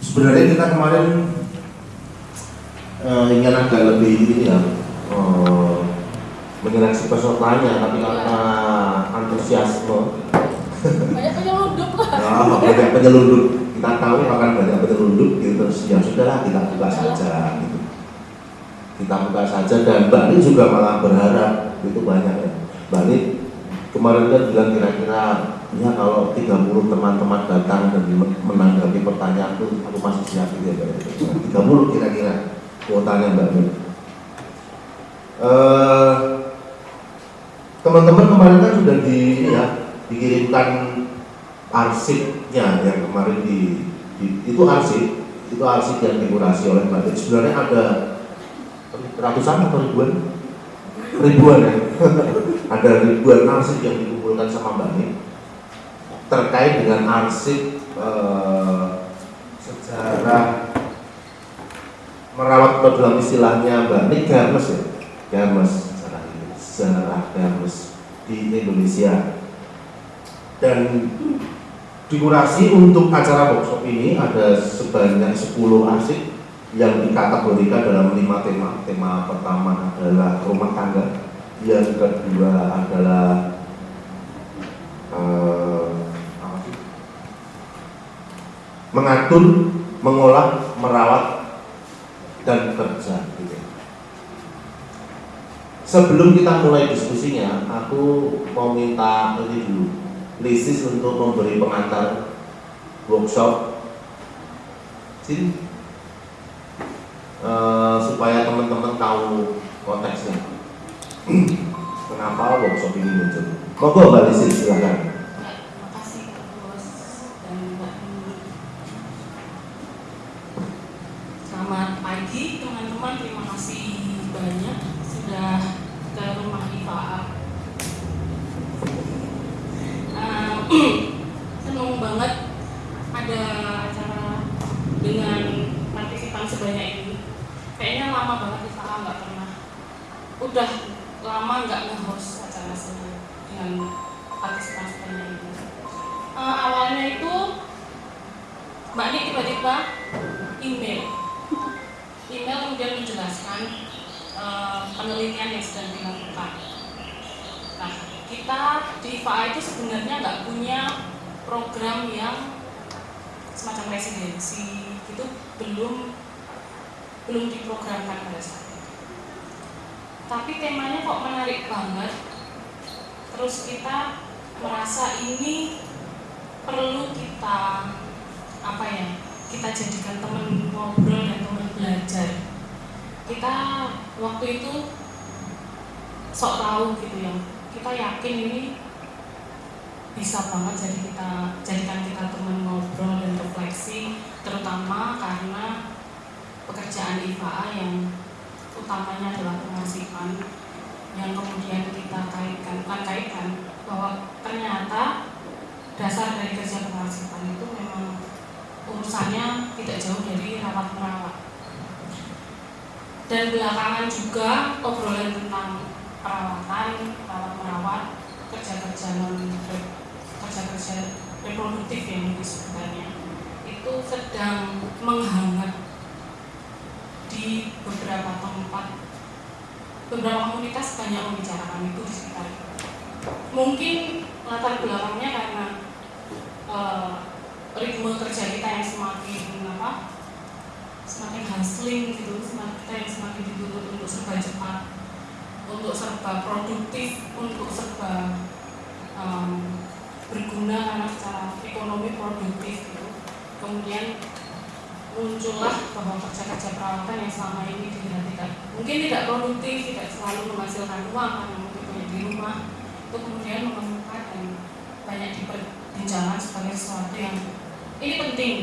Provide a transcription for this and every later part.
sebenarnya kita kemarin uh, ingin agak lebih ini ya uh, menyeleksi pesertanya tapi karena antusiasme. Banyak penyelundup. Lah nah, banyak penyelundup. Kita tahu akan banyak penyelundup gitu. Terus ya sudahlah kita buka saja gitu. Kita buka saja dan Mbak juga malah berharap itu banyak ya. Mbak kemarin kan bilang kira-kira ya kalau 30 teman-teman datang dan menanggapi pertanyaan itu aku masih siap gitu ya Mbak 30 kira-kira kuotanya Mbak Ni uh, teman-teman kemarin kan sudah di ya dikirimkan arsipnya yang kemarin di, di itu arsip itu arsip yang dikurasi oleh Mbak Titi. Sebenarnya ada ratusan atau ribuan ribuan ya. Ada ribuan arsip yang dikumpulkan sama Mbak Titi terkait dengan arsip eh, sejarah merawat dalam istilahnya Mbak Nik Garmes ya. Garmes sejarah sejarah Garmes di Indonesia. Dan dikurasi untuk acara workshop ini ada sebanyak 10 arsip yang dikategorikan dalam lima tema. Tema pertama adalah rumah tangga, yang kedua adalah uh, mengatur, mengolah, merawat, dan kerja. Gitu. Sebelum kita mulai diskusinya, aku mau minta ini dulu Lisis untuk memberi pengantar workshop sini uh, supaya teman-teman tahu konteksnya. Kenapa workshop ini muncul? Monggo mbak Lisis silahkan tiba-tiba email email kemudian menjelaskan uh, penelitian yang sedang dilakukan nah kita di FA itu sebenarnya nggak punya program yang semacam residensi itu belum belum diprogramkan pada saat itu. Tapi temanya kok menarik banget. Terus kita merasa ini perlu kita apa ya? Kita jadikan teman ngobrol dan teman belajar. Kita waktu itu sok tahu gitu ya kita yakin ini bisa banget jadi kita jadikan kita teman ngobrol dan refleksi terutama karena pekerjaan IFA yang utamanya adalah pengasihan yang kemudian kita kaitkan bukan kaitkan bahwa ternyata dasar dari kerja pengasihan itu memang urusannya tidak jauh dari rawat merawat dan belakangan juga obrolan tentang perawatan, perawat merawat, kerja-kerja non kerja-kerja reproduktif yang disebutkannya itu sedang menghangat di beberapa tempat. Beberapa komunitas banyak membicarakan itu di sekitar. Mungkin latar belakangnya karena uh, ritme kerja kita yang semakin apa semakin hustling gitu semakin kita yang semakin dituntut untuk serba cepat untuk serba produktif, untuk serba um, berguna karena secara ekonomi produktif gitu. Kemudian muncullah bahwa kerja-kerja perawatan yang selama ini tidak mungkin tidak produktif, tidak selalu menghasilkan uang karena mungkin di rumah itu kemudian menemukan banyak diperbincangkan sebagai sesuatu yang ini penting.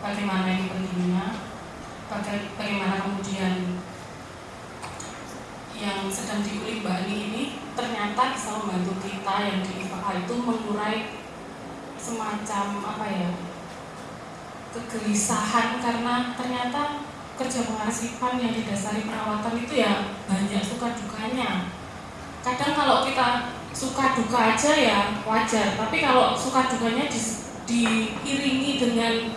Bagaimana ini pentingnya? Bagaimana kemudian yang sedang diulik Ani ini ternyata bisa membantu kita yang di IFA itu mengurai semacam apa ya kegelisahan. Karena ternyata kerja pengarsipan yang didasari perawatan itu ya banyak suka dukanya kadang kalau kita suka duka aja ya wajar. Tapi kalau suka dukanya diiringi dengan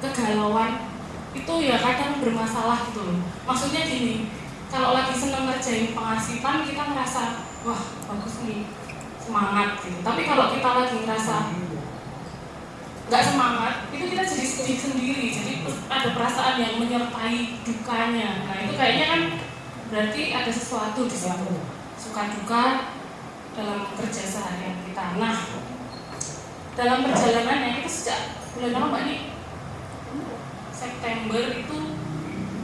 kegalauan itu ya kadang bermasalah gitu loh. Maksudnya gini kalau lagi seneng ngerjain pengasipan kita merasa wah bagus nih semangat gitu. Tapi kalau kita lagi ngerasa nggak semangat itu kita jadi sedih sendiri. Jadi ada perasaan yang menyertai dukanya. Nah itu kayaknya kan berarti ada sesuatu di situ. Suka duka dalam kerja seharian kita. Nah dalam perjalanannya itu sejak bulan apa mbak September itu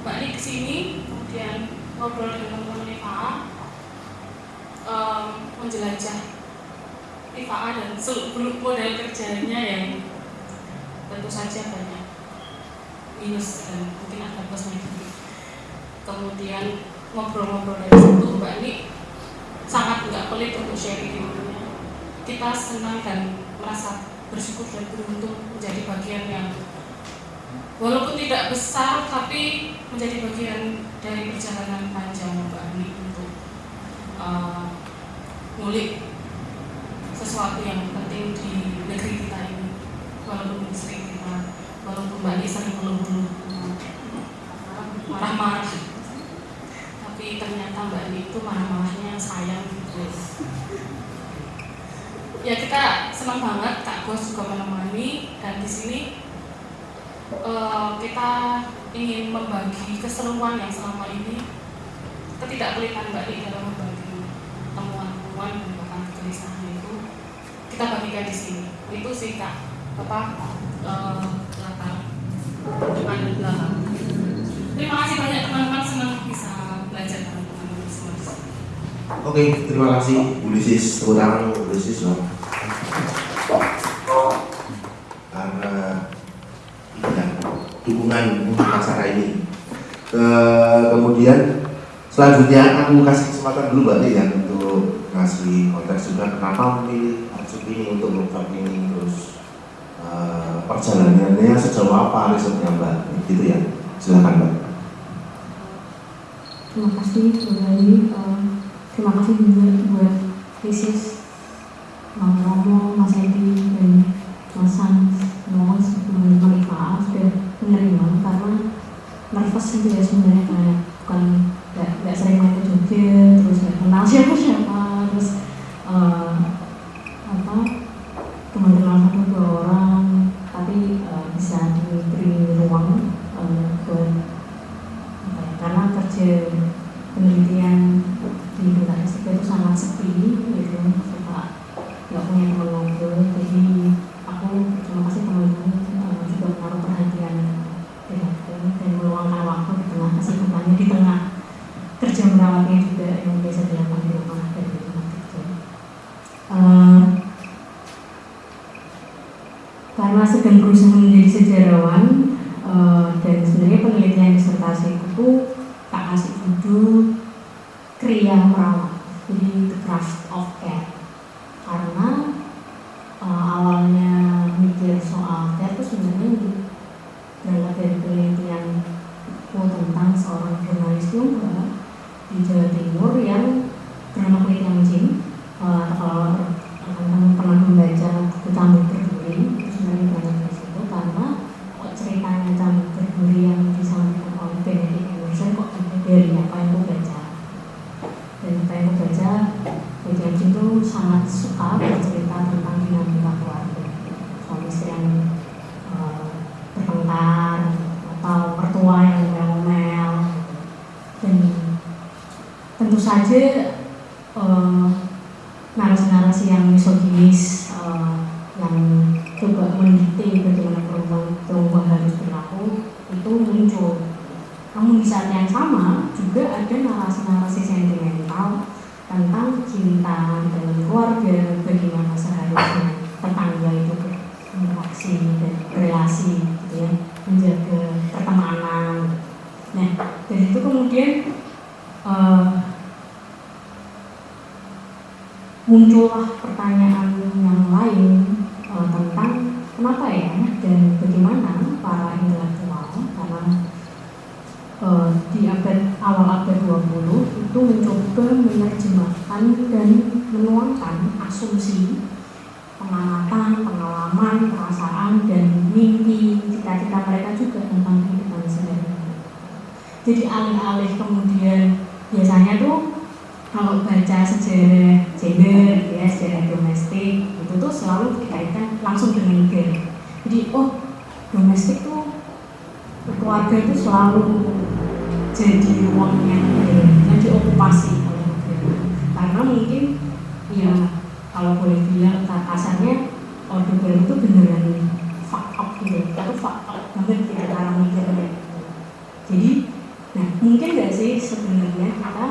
mbak nih ke sini kemudian ngobrol dengan teman-teman IFA um, menjelajah IFA dan seluruh model kerjanya yang tentu saja banyak minus dan mungkin ada plus negatif kemudian ngobrol-ngobrol dari situ mbak ini sangat nggak pelit untuk sharing ilmunya kita senang dan merasa bersyukur dan beruntung menjadi bagian yang walaupun tidak besar tapi menjadi bagian dari perjalanan panjang Mbak Ani untuk uh, ngulik sesuatu yang penting di negeri kita ini. Walaupun sering kita walaupun Mbak Ani sering mengeluh marah-marah ternyata Mbak Ani itu marah-marahnya sayang gitu. Ya kita senang banget Kak Gos juga menemani dan di sini uh, kita ingin membagi keseruan yang selama ini ketidakpelitan Mbak Di dalam membagi temuan-temuan dan bahkan kegelisahan itu kita bagikan di sini. Itu sih Kak. Apa? Uh, latar depan belakang. Terima kasih banyak teman-teman. Senang bisa belajar Oke, terima kasih Bu Lisis, tepuk tangan Bu loh. Karena ya, dukungan untuk acara ini. Ke, kemudian selanjutnya aku kasih kesempatan dulu Mbak ya untuk ngasih konteks juga kenapa memilih Arjun ini untuk program ini terus uh, perjalanannya sejauh apa risetnya Mbak gitu ya silakan Mbak terima kasih kembali uh, terima kasih juga buat Krisis Bang Romo, Mas Edi, dan Mas San semua teman-teman IFA sudah menerima karena nervous itu ya sebenarnya kayak bukan nggak sering main ke Jogja terus nggak kenal siapa siapa terus uh, apa kenal satu dua orang tapi uh, bisa diberi ruang uh, buat ya, karena kerja penelitian itu sangat sepi gitu suka nggak punya teman ngobrol jadi aku terima kasih teman-teman uh, juga menaruh perhatian denganku dan meluangkan waktu di tengah kesibukannya di tengah kerja merawatnya juga yang biasa dilakukan di rumah dan di tempat kerja uh, karena sedang berusaha menjadi sejarawan uh, dan sebenarnya penelitian disertasi itu tak kasih judul kriya merawat jadi the craft of care karena uh, awalnya mikir soal care itu sebenarnya berangkat dari penelitian tentang seorang jurnalis juga di Jawa Timur yang bernama Kulit Jin uh, kalau teman-teman pernah membaca buku Cambuk Berduri itu sebenarnya banyak di situ karena kok ceritanya Cambuk Berduri yang disampaikan oleh Benedict Emerson kok ada dari apa yang aku baca dan apa yang aku baca Kulit Jin itu sangat suka bercerita tentang dinamika keluarga suami istri yang uh, bertengkar atau mertua yang ngomel dan tentu uh, narasi-narasi yang misoginis uh, yang coba mendikte bagaimana perempuan perempuan harus berlaku itu muncul. Namun di saat yang sama juga ada narasi-narasi sentimental tentang cinta dalam keluarga, bagaimana seharusnya tetangga itu berinteraksi dan berrelasi, gitu ya, menjaga pertemanan. Nah dari itu kemudian uh, muncullah pertanyaan yang lain uh, tentang kenapa ya dan bagaimana para intelektual karena uh, di abad awal abad 20 itu mencoba menerjemahkan dan menuangkan asumsi pengamatan, pengalaman, perasaan, dan mimpi, cita-cita mereka juga tentang kehidupan sehari-hari. Jadi alih-alih kemudian biasanya tuh kalau baca sejarah gender, ya sejarah domestik, itu tuh selalu dikaitkan langsung dengan negara. Jadi oh domestik tuh keluarga itu selalu jadi ruang yang yang diokupasi oleh. Karena mungkin ya kalau boleh bilang kasarnya orde baru itu beneran fuck up gitu, atau fuck up banget ya cara mikirnya. Jadi, nah mungkin gak sih sebenarnya kita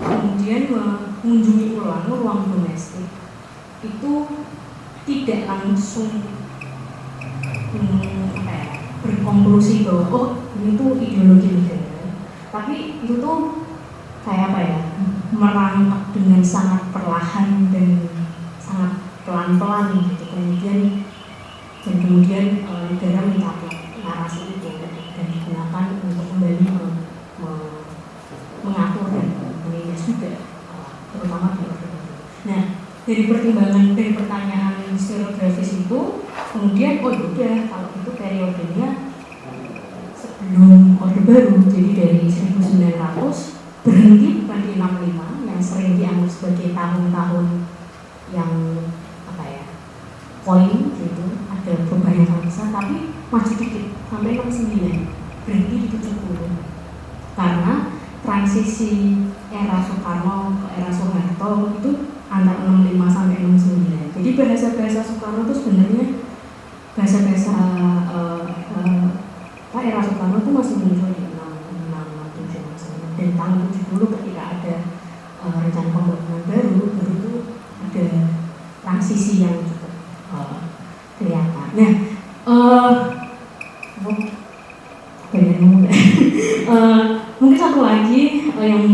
kemudian mengunjungi ulang ruang domestik itu tidak langsung hmm, ya, berkonklusi bahwa oh ini tuh ideologi tapi itu tuh kayak apa ya? Merangkak dengan sangat perlahan dan sangat pelan-pelan gitu. Kemudian dan kemudian e, negara mencapai narasi itu dan digunakan untuk kembali me, me, mengatur dan menindas juga e, terutama di Nah dari pertimbangan dari pertanyaan historiografis itu kemudian oh udah kalau itu periodenya sebelum Baru jadi dari 1900 berhenti bukan di 65 yang sering dianggap sebagai tahun-tahun yang apa ya poin gitu ada perubahan yang sangat besar tapi maju dikit sampai 69 berhenti di 70 karena transisi era Soekarno ke era Soeharto itu antara 65 sampai 69 jadi bahasa-bahasa Soekarno itu sebenarnya bahasa-bahasa uh, uh, apa Soekarno itu masih muncul di 6, 6, 7, dan tahun 70 ketika ada uh, rencana pembangunan baru baru itu ada transisi yang cukup uh, kelihatan. Nah uh, banyak ngomong uh, mungkin satu lagi uh, yang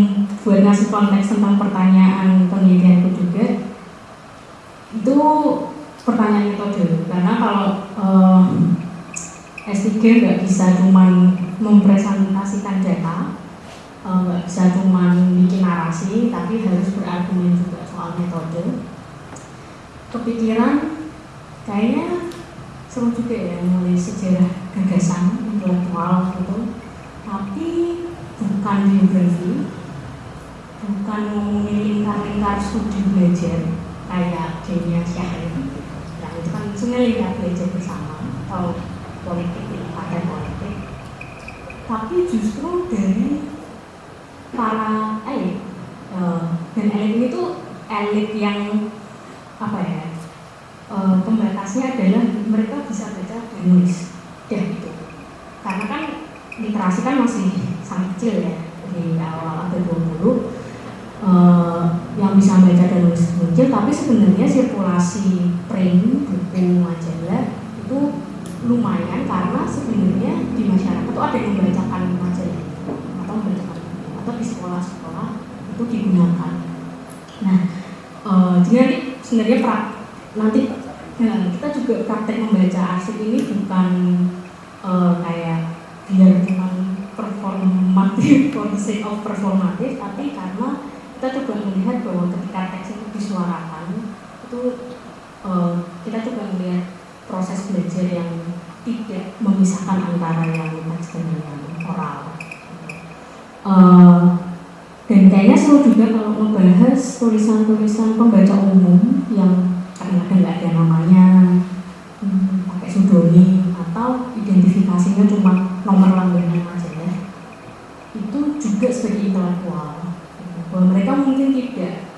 buat ngasih konteks tentang pertanyaan penelitianku juga itu pertanyaan metode karena kalau uh, S3 nggak bisa cuma mempresentasikan data nggak uh, bisa cuma bikin narasi tapi harus berargumen juga soal metode kepikiran kayaknya seru juga ya mulai sejarah gagasan intelektual gitu. Tapi bukan biografi bukan ngomongin lingkar-lingkar studi belajar kayak Denia Syahrir yang itu kan sebenarnya belajar bersama atau politik partai politik. Tapi justru dari para elit uh, dan elit ini tuh elit yang apa ya pembatasnya adalah mereka bisa baca dan nulis. Ya gitu. Karena kan literasi kan masih sangat kecil ya. Di awal abad 20 Uh, yang bisa baca dan nulis muncul, tapi sebenarnya sirkulasi print, buku, majalah itu lumayan karena sebenarnya di masyarakat itu ada yang membacakan majalah atau membacakan atau di sekolah-sekolah itu digunakan. Nah, uh, jadi sebenarnya pra, nanti ya, kita juga praktek membaca arsip ini bukan uh, kayak biar cuma performatif for the sake of performatif, tapi karena kita coba melihat bahwa ketika teks itu disuarakan itu uh, kita coba melihat proses belajar yang tidak memisahkan antara yang teks dan yang oral. Uh, dan kayaknya seru juga kalau membahas tulisan-tulisan pembaca umum yang kadang-kadang nggak ada namanya hmm, pakai pseudonym atau identifikasinya cuma nomor langganan majalah itu juga sebagai intelektual bahwa mereka mungkin tidak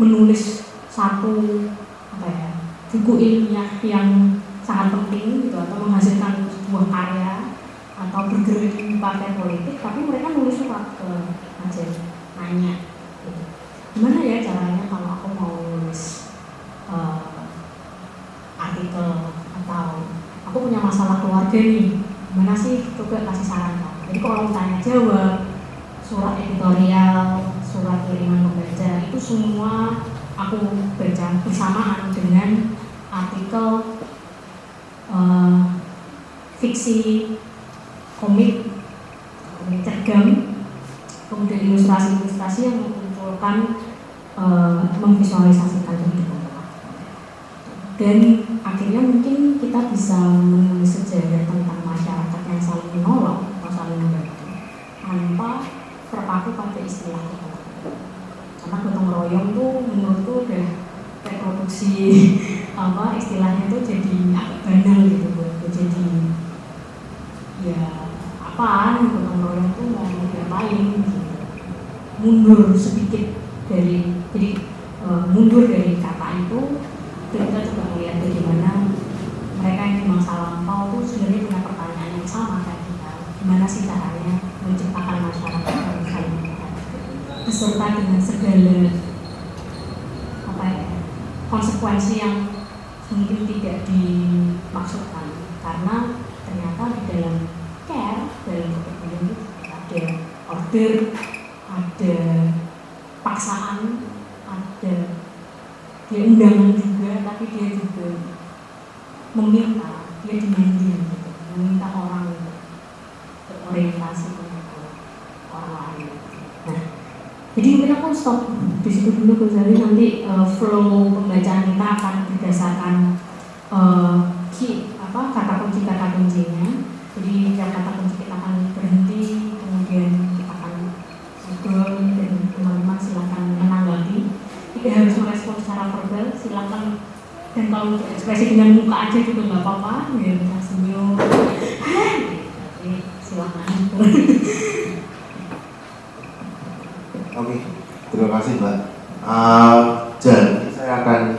menulis satu apa ya buku ilmiah yang sangat penting gitu atau menghasilkan sebuah karya atau bergerak di partai politik tapi mereka nulis surat ke majalah nanya gitu. gimana ya caranya kalau aku mau nulis uh, artikel atau aku punya masalah keluarga nih. Gimana sih? Coba kasih saran jadi kalau tanya jawab surat editorial surat kiriman pembaca itu semua aku baca bersamaan dengan artikel uh, fiksi komik komik cergam kemudian ilustrasi-ilustrasi yang memunculkan uh, memvisualisasikan kehidupan dan akhirnya mungkin kita bisa menulis sejarah tentang masyarakat yang saling menolong atau saling membantu tanpa terpaku pada istilah gotong karena royong tuh menurutku udah reproduksi apa istilahnya tuh jadi agak banal gitu buat jadi ya apa gotong royong tuh mau diapain gitu. Mundur sedikit dari jadi e, mundur dari kata itu kita coba melihat bagaimana mereka yang di masa lampau tuh sebenarnya punya pertanyaan yang sama kayak kita gimana sih caranya menciptakan masyarakat yang saling beserta dengan segala apa ya konsekuensi yang mungkin tidak dimaksudkan karena ternyata di dalam care dalam kepemimpinan itu ada order ada paksaan ada dia undangan juga tapi dia juga meminta dia demanding gitu meminta orang untuk berorientasi ke orang lain. Nah jadi mungkin aku stop di situ dulu Ghazali nanti uh, flow pembacaan kita akan berdasarkan uh, key, apa kata kunci kata kuncinya. Jadi yang kata kunci kita akan berhenti kemudian kita akan ngobrol dan teman-teman silahkan menanggapi tidak harus merespon secara verbal silahkan dan kalau untuk ekspresi dengan muka aja juga nggak apa-apa ya bisa senyum Oke, silahkan Oke, terima kasih Mbak. Uh, jadi saya akan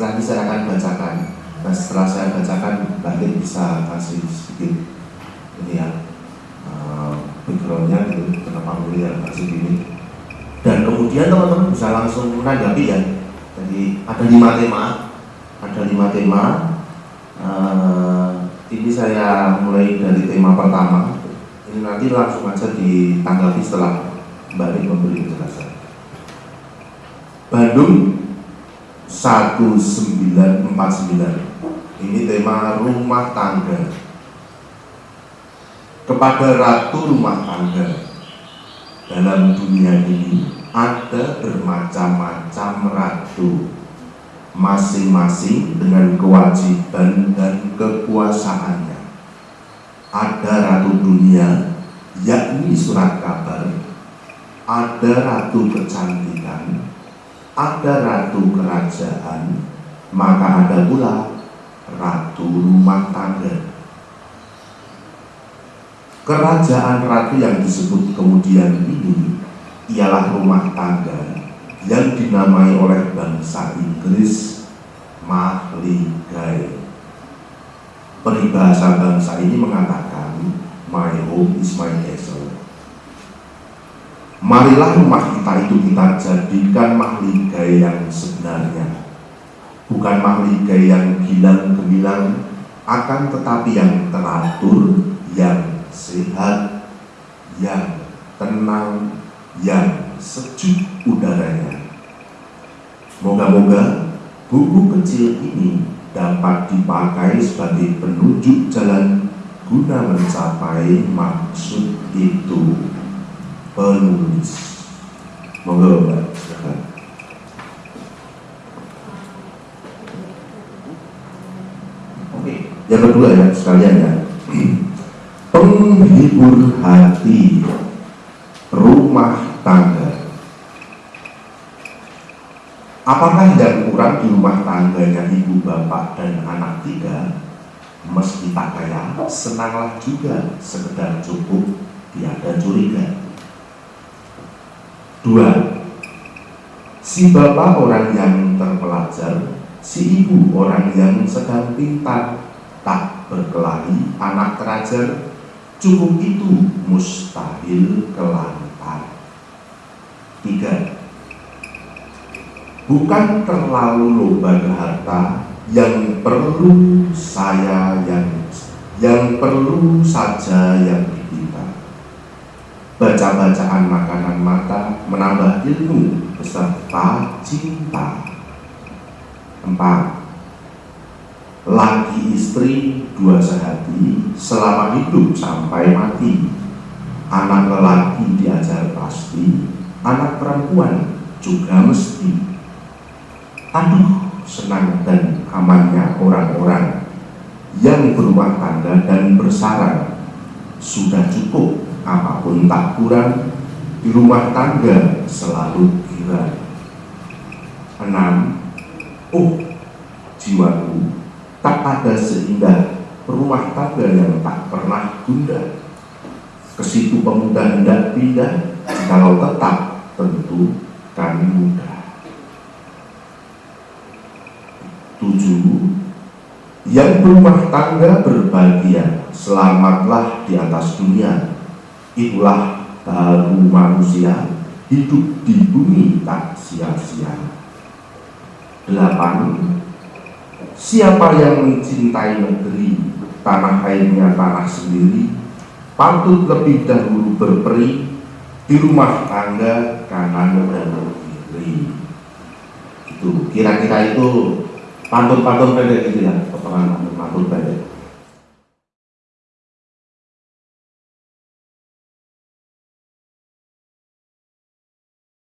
nanti saya akan bacakan. Nah setelah saya bacakan, Lin bisa kasih sedikit ini ya uh, backgroundnya gitu, kenapa milih kasih ini. Dan kemudian teman-teman bisa langsung menanggapi ya. Jadi ada lima tema, ada lima tema. Uh, ini saya mulai dari tema pertama. Ini nanti langsung aja ditanggapi setelah Mbak memberi penjelasan. Bandung 1949 ini tema rumah tangga kepada ratu rumah tangga dalam dunia ini ada bermacam-macam ratu masing-masing dengan kewajiban dan kekuasaannya. Ada ratu dunia yakni surat kabar. Ada ratu kecantikan, ada ratu kerajaan, maka ada pula ratu rumah tangga. Kerajaan ratu yang disebut kemudian ini ialah rumah tangga yang dinamai oleh bangsa Inggris Mahligai. Peribahasa bangsa ini mengatakan, My home is my castle. Marilah rumah kita itu kita jadikan mahligai yang sebenarnya Bukan mahligai yang gilang gemilang Akan tetapi yang teratur, yang sehat, yang tenang, yang sejuk udaranya Moga-moga buku kecil ini dapat dipakai sebagai penunjuk jalan guna mencapai maksud itu penulis. Oke, yang kedua ya sekalian ya. Penghibur hati rumah tangga. Apakah yang kurang di rumah tangganya ibu bapak dan anak tiga? Meski tak kaya, senanglah juga sekedar cukup tiada curiga. Dua, si bapak orang yang terpelajar, si ibu orang yang sedang pintar, tak berkelahi, anak terajar, cukup itu mustahil kelantar. Tiga, bukan terlalu loba ke harta, yang perlu saya yang yang perlu saja yang baca-bacaan makanan mata menambah ilmu beserta cinta. Empat, laki istri dua sehati selama hidup sampai mati. Anak lelaki diajar pasti, anak perempuan juga mesti aduh senang dan amannya orang-orang yang berumah tangga dan bersarang sudah cukup apa pun tak kurang di rumah tangga selalu gila enam Oh, jiwaku tak ada seindah rumah tangga yang tak pernah gundah. Ke situ pemuda hendak pindah, kalau tetap tentu kami muda. 7 Yang berumah tangga berbahagia Selamatlah di atas dunia. Itulah baru manusia Hidup di bumi tak sia-sia. 8 Siapa yang mencintai negeri Tanah airnya tanah sendiri Pantut lebih dahulu berperi Di rumah tangga kanan dan kiri. Itu kira-kira itu pantun-pantun pendek gitu ya potongan pantun-pantun pendek